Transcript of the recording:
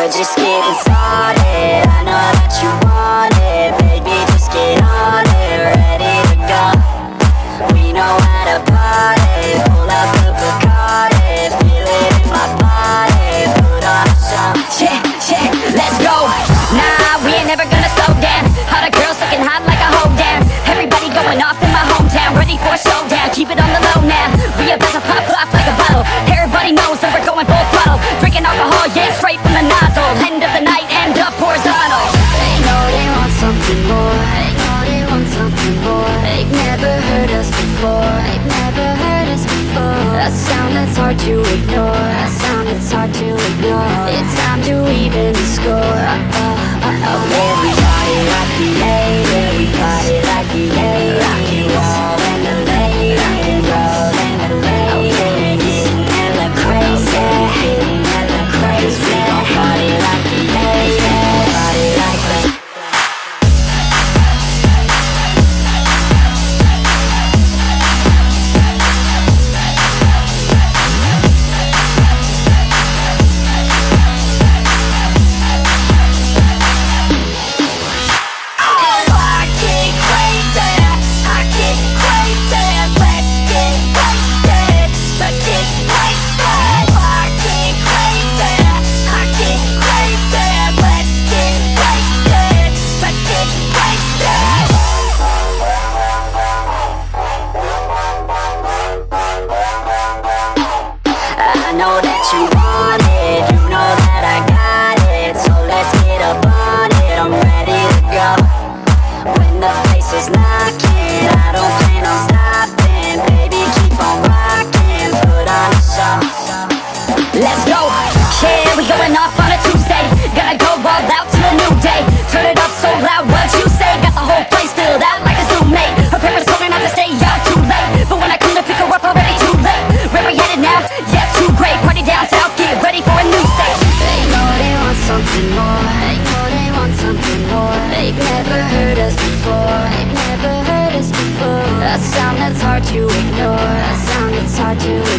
We're just getting started. I know that you want it. Baby, just get on it. Ready? to ignore. A sound that's hard to ignore. It's time to even the score I'm very tired, I do